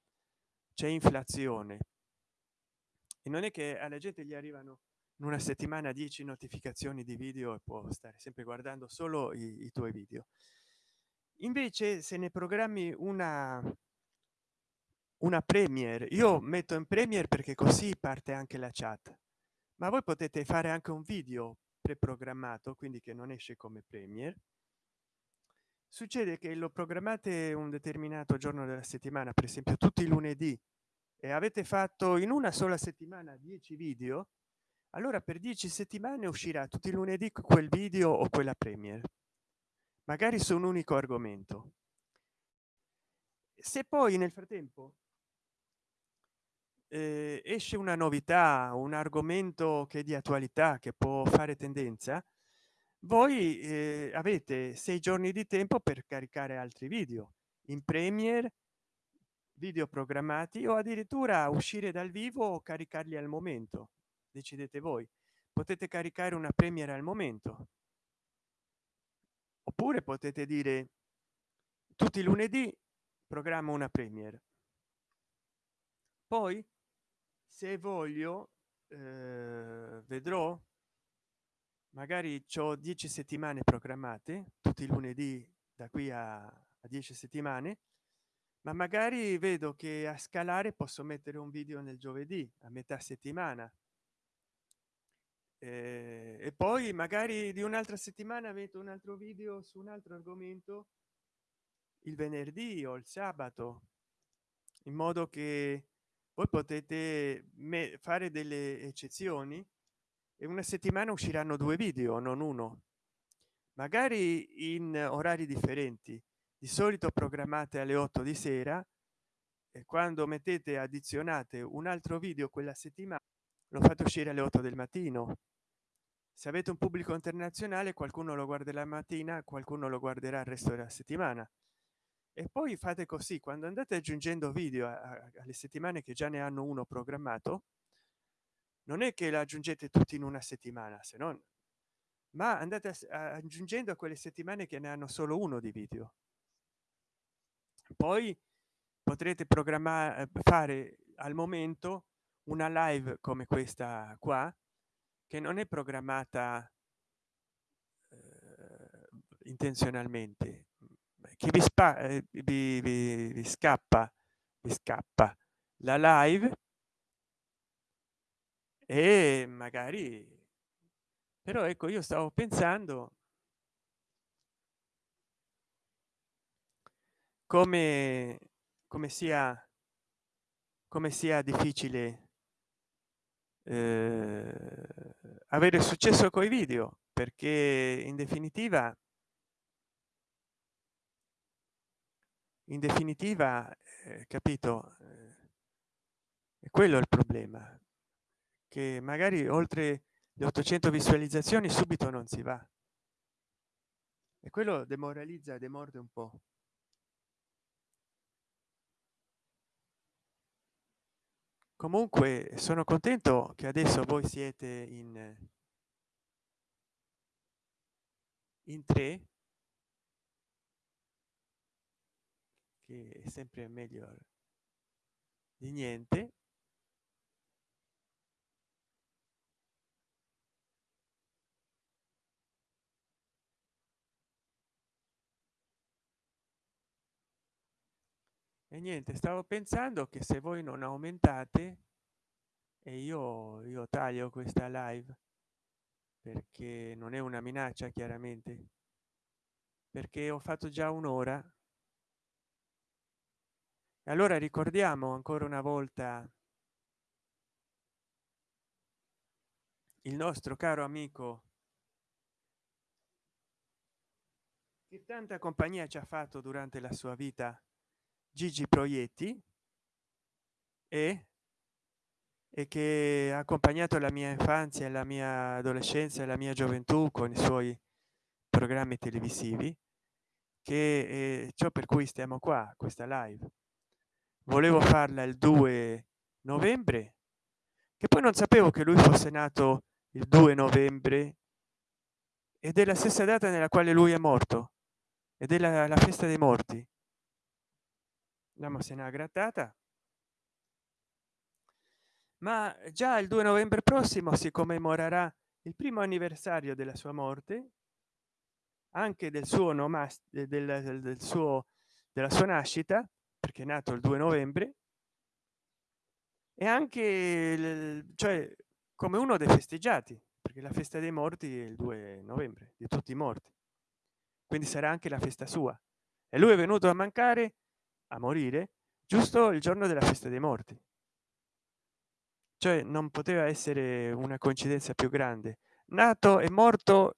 C'è inflazione. E non è che alla gente gli arrivano in una settimana 10 notificazioni di video e può stare sempre guardando solo i, i tuoi video invece se ne programmi una una premiere io metto in premiere perché così parte anche la chat. Ma voi potete fare anche un video preprogrammato quindi che non esce come premiere. Succede che lo programmate un determinato giorno della settimana per esempio tutti i lunedì e avete fatto in una sola settimana 10 video allora per 10 settimane uscirà tutti i lunedì quel video o quella premiere magari su un unico argomento. Se poi nel frattempo eh, esce una novità un argomento che è di attualità che può fare tendenza voi eh, avete sei giorni di tempo per caricare altri video in premier video programmati o addirittura uscire dal vivo o caricarli al momento decidete voi. Potete caricare una premiere al momento oppure potete dire tutti i lunedì programma una premiere. Poi se voglio eh, vedrò. Magari ho 10 settimane programmate tutti i lunedì da qui a, a 10 settimane ma magari vedo che a scalare posso mettere un video nel giovedì a metà settimana eh, e poi magari di un'altra settimana metto un altro video su un altro argomento il venerdì o il sabato in modo che voi potete fare delle eccezioni e una settimana usciranno due video non uno. Magari in orari differenti. Di solito programmate alle 8 di sera e quando mettete addizionate un altro video quella settimana lo fate uscire alle 8 del mattino. Se avete un pubblico internazionale qualcuno lo guarda la mattina qualcuno lo guarderà il resto della settimana. E poi fate così quando andate aggiungendo video alle settimane che già ne hanno uno programmato non è che la aggiungete tutti in una settimana se non ma andate aggiungendo a quelle settimane che ne hanno solo uno di video. Poi potrete programmare fare al momento una live come questa qua che non è programmata eh, intenzionalmente che vi, spa, eh, vi, vi, vi scappa vi scappa la live e magari però ecco io stavo pensando come come sia come sia difficile eh, avere successo con i video perché in definitiva in definitiva eh, capito eh, è quello il problema che magari oltre le 800 visualizzazioni subito non si va. E quello demoralizza demorde un po comunque sono contento che adesso voi siete in in tre. Che è sempre meglio di niente e niente stavo pensando che se voi non aumentate e io io taglio questa live perché non è una minaccia chiaramente. Perché ho fatto già un'ora. Allora ricordiamo ancora una volta il nostro caro amico che tanta compagnia ci ha fatto durante la sua vita gigi proietti e e che ha accompagnato la mia infanzia la mia adolescenza e la mia gioventù con i suoi programmi televisivi che ciò per cui stiamo qua questa live. Volevo farla il 2 novembre che poi non sapevo che lui fosse nato il 2 novembre ed è la stessa data nella quale lui è morto ed è la, la festa dei morti la se n'ha grattata. Ma già il 2 novembre prossimo si commemorerà il primo anniversario della sua morte anche del suo nome del, del, del suo della sua nascita perché è nato il 2 novembre e anche il, cioè come uno dei festeggiati perché la festa dei morti è il 2 novembre di tutti i morti. Quindi sarà anche la festa sua. E lui è venuto a mancare a morire giusto il giorno della festa dei morti. Cioè non poteva essere una coincidenza più grande. Nato e morto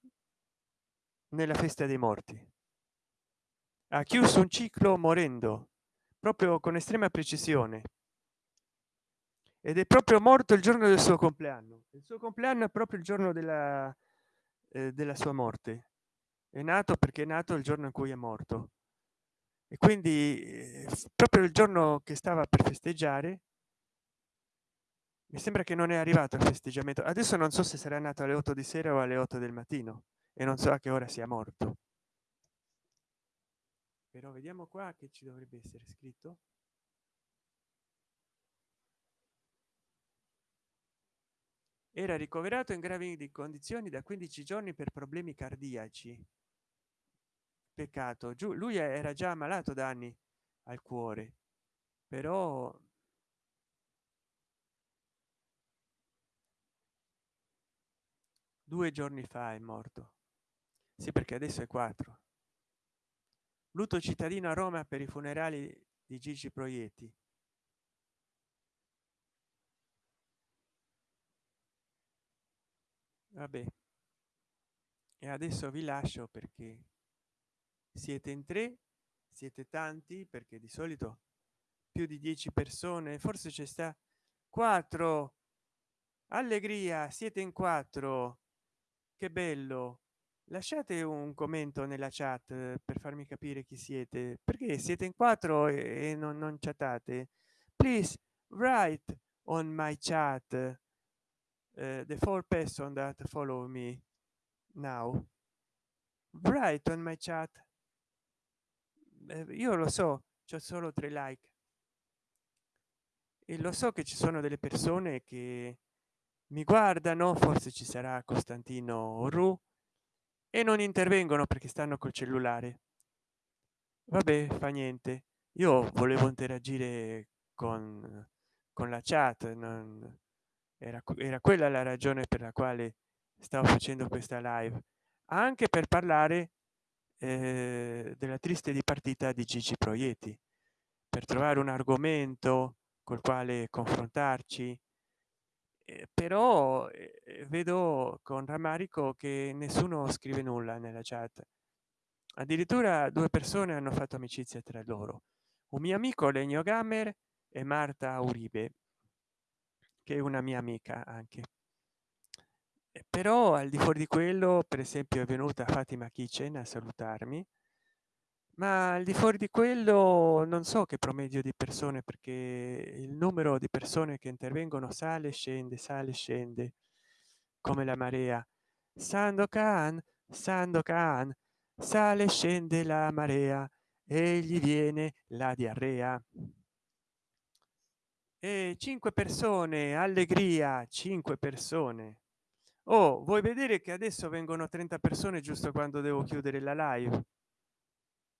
nella festa dei morti. Ha chiuso un ciclo morendo proprio con estrema precisione. Ed è proprio morto il giorno del suo compleanno. Il suo compleanno è proprio il giorno della, eh, della sua morte. È nato perché è nato il giorno in cui è morto e quindi eh, proprio il giorno che stava per festeggiare mi sembra che non è arrivato il festeggiamento. Adesso non so se sarà nato alle 8 di sera o alle 8 del mattino e non so a che ora sia morto. Però vediamo qua che ci dovrebbe essere scritto. Era ricoverato in gravi condizioni da 15 giorni per problemi cardiaci peccato. Giù lui era già ammalato da anni al cuore però due giorni fa è morto. Sì perché adesso è 4 lutto cittadino a roma per i funerali di gigi proietti. Vabbè. E adesso vi lascio perché siete in tre siete tanti perché di solito più di 10 persone forse c'è sta 4 allegria siete in quattro. Che bello. Lasciate un commento nella chat eh, per farmi capire chi siete. Perché siete in quattro e non, non chattate? Please write on my chat. Uh, the four person that follow me now. Write on my chat io lo so c'è solo tre like. E lo so che ci sono delle persone che mi guardano forse ci sarà costantino ru e non intervengono perché stanno col cellulare. Vabbè fa niente. Io volevo interagire con con la chat non era, era quella la ragione per la quale stavo facendo questa live. Anche per parlare eh, della triste dipartita di gigi proietti. Per trovare un argomento col quale confrontarci eh, però eh, vedo con rammarico che nessuno scrive nulla nella chat. Addirittura due persone hanno fatto amicizia tra loro. Un mio amico legno gamer e marta uribe che è una mia amica anche però al di fuori di quello per esempio è venuta fatima kitchen a salutarmi ma al di fuori di quello non so che promedio di persone perché il numero di persone che intervengono sale scende sale scende come la marea. Sandokan sandokan sale scende la marea e gli viene la diarrea. E cinque persone allegria cinque persone oh vuoi vedere che adesso vengono 30 persone giusto quando devo chiudere la live?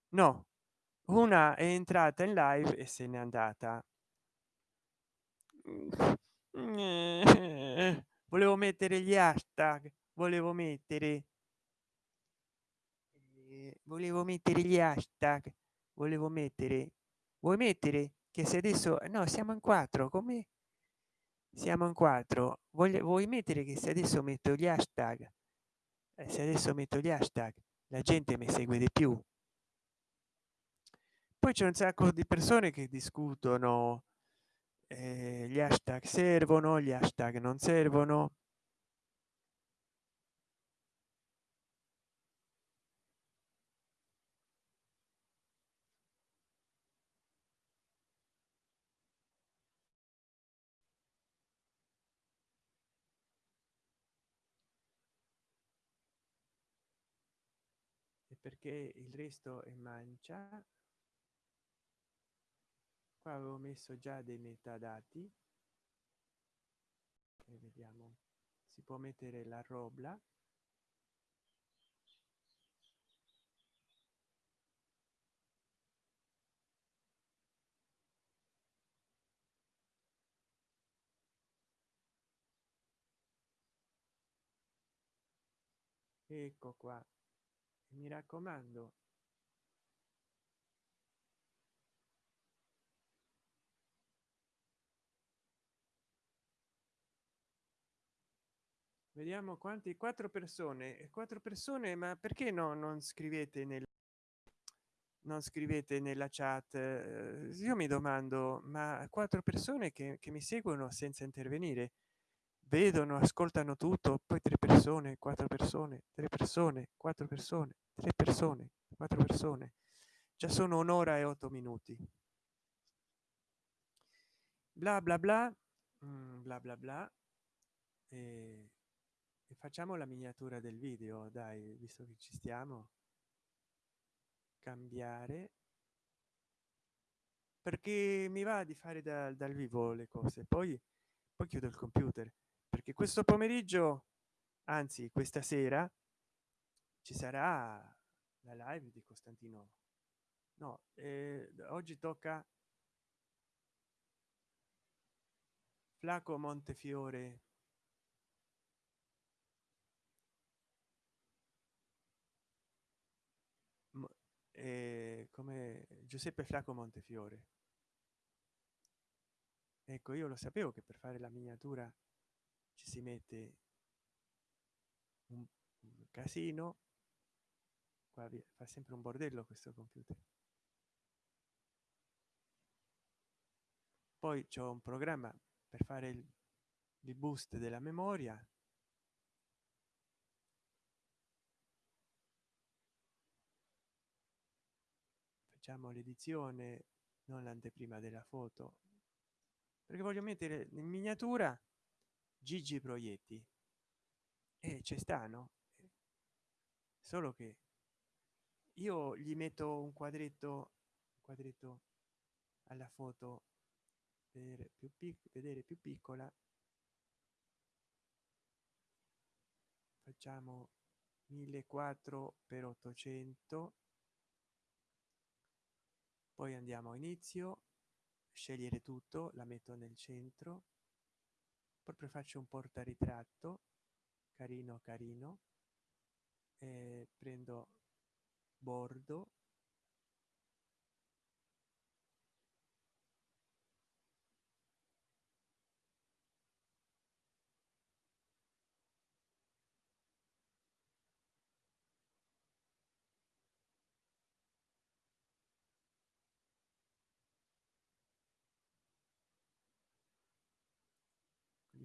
No una è entrata in live e se n'è andata. (laughs) Volevo mettere gli hashtag volevo mettere volevo mettere gli hashtag volevo mettere vuoi mettere che se adesso no siamo in quattro come siamo in quattro voglio vuoi mettere che se adesso metto gli hashtag eh, se adesso metto gli hashtag la gente mi segue di più. Poi c'è un sacco di persone che discutono eh, gli hashtag servono gli hashtag non servono perché il resto è mancia. Qua avevo messo già dei metadati. E vediamo. Si può mettere la robla. Ecco qua mi raccomando. Vediamo quanti quattro persone quattro persone ma perché no non scrivete nel non scrivete nella chat? Eh, io mi domando ma quattro persone che, che mi seguono senza intervenire vedono ascoltano tutto poi tre persone quattro persone tre persone quattro persone tre persone quattro persone. Già sono un'ora e otto minuti. Bla bla bla mm, bla bla bla e e facciamo la miniatura del video dai visto che ci stiamo. Cambiare. Perché mi va di fare da, dal vivo le cose poi poi chiudo il computer perché questo pomeriggio anzi questa sera ci sarà la live di costantino. No eh, oggi tocca flaco montefiore. Eh, come giuseppe flaco montefiore. Ecco io lo sapevo che per fare la miniatura ci si mette un, casino qua fa sempre un bordello questo computer. Poi c'è un programma per fare il, il boost della memoria. Facciamo l'edizione non l'anteprima della foto perché voglio mettere in miniatura gigi proietti. E ci stanno solo che io gli metto un quadretto quadretto alla foto per più vedere più piccola. Facciamo 1400 per 800 poi andiamo a inizio scegliere tutto la metto nel centro proprio faccio un porta ritratto carino carino prendo bordo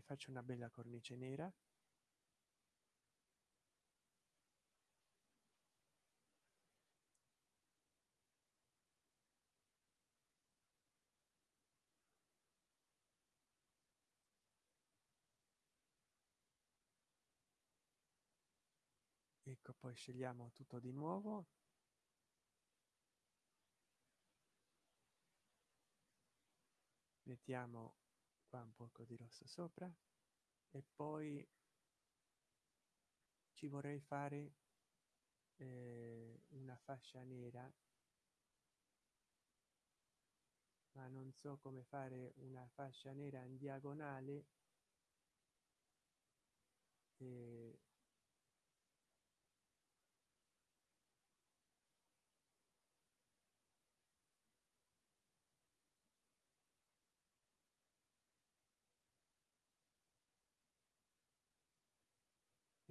faccio una bella cornice nera. Ecco poi scegliamo tutto di nuovo. Mettiamo qua un poco di rosso sopra. E poi ci vorrei fare eh, una fascia nera. Ma non so come fare una fascia nera in diagonale. E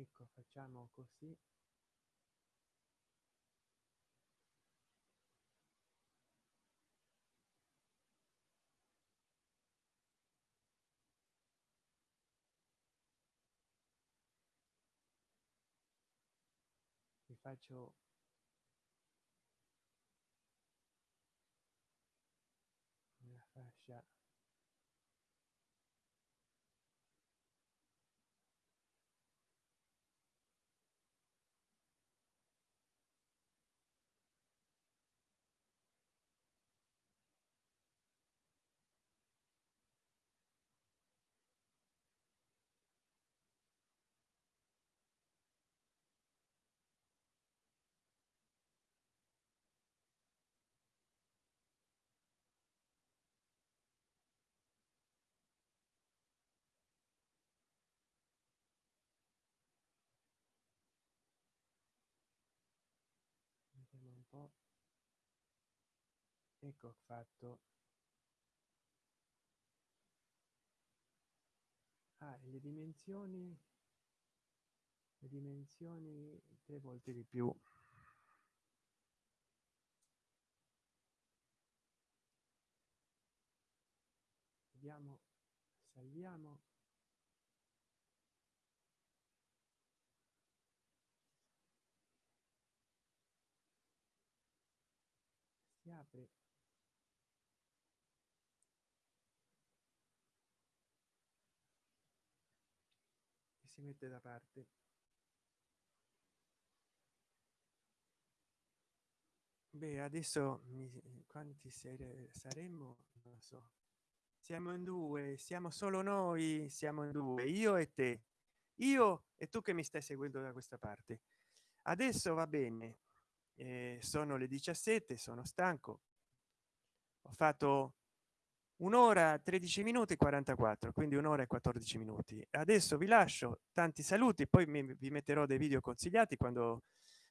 ecco facciamo così. Vi faccio una fascia vediamo un po ecco fatto. Ah, le dimensioni le dimensioni tre volte di più. Vediamo salviamo si apre e si mette da parte. Beh adesso mi, quanti sere saremmo? Non so. Siamo in due siamo solo noi siamo in due io e te. Io e tu che mi stai seguendo da questa parte. Adesso va bene eh, sono le 17 sono stanco. Ho fatto un'ora 13 minuti 44 quindi un'ora e 14 minuti. Adesso vi lascio tanti saluti poi mi, vi metterò dei video consigliati quando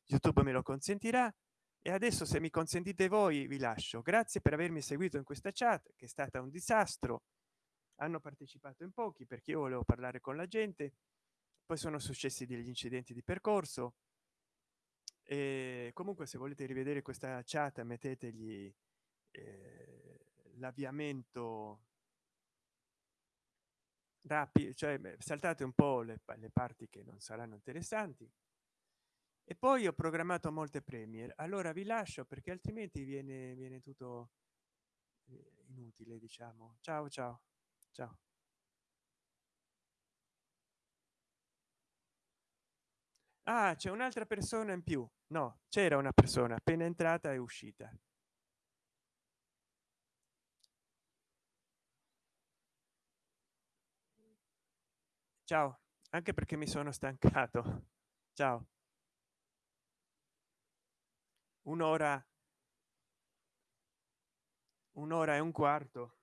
youtube me lo consentirà. E adesso se mi consentite voi vi lascio. Grazie per avermi seguito in questa chat che è stata un disastro. Hanno partecipato in pochi perché io volevo parlare con la gente. Poi sono successi degli incidenti di percorso e comunque se volete rivedere questa chat mettetegli eh, l'avviamento rapido cioè saltate un po le, le parti che non saranno interessanti. E poi ho programmato molte premier allora vi lascio perché altrimenti viene viene tutto eh, inutile diciamo. Ciao ciao. Ciao ah c'è un'altra persona in più. No c'era una persona appena entrata e uscita. Ciao anche perché mi sono stancato. (laughs) Ciao. Un'ora un'ora e un quarto